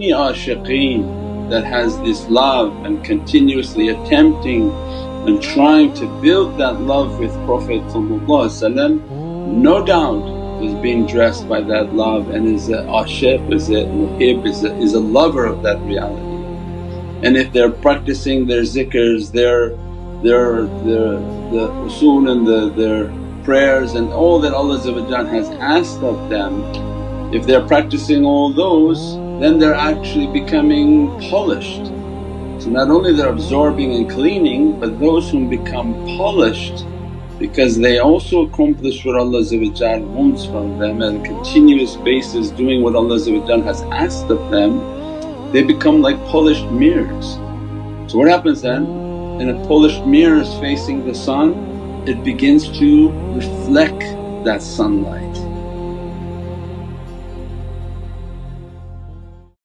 any ashiqeen that has this love and continuously attempting and trying to build that love with Prophet no doubt is being dressed by that love and is a ashiq, is a muhib, is a, is a lover of that reality. And if they're practicing their zikrs, their, their, their the usul and the, their prayers and all that Allah has asked of them, if they're practicing all those then they're actually becoming polished. So not only they're absorbing and cleaning but those whom become polished because they also accomplish what Allah wants from them and continuous basis doing what Allah has asked of them, they become like polished mirrors. So what happens then? In a polished mirror is facing the sun, it begins to reflect that sunlight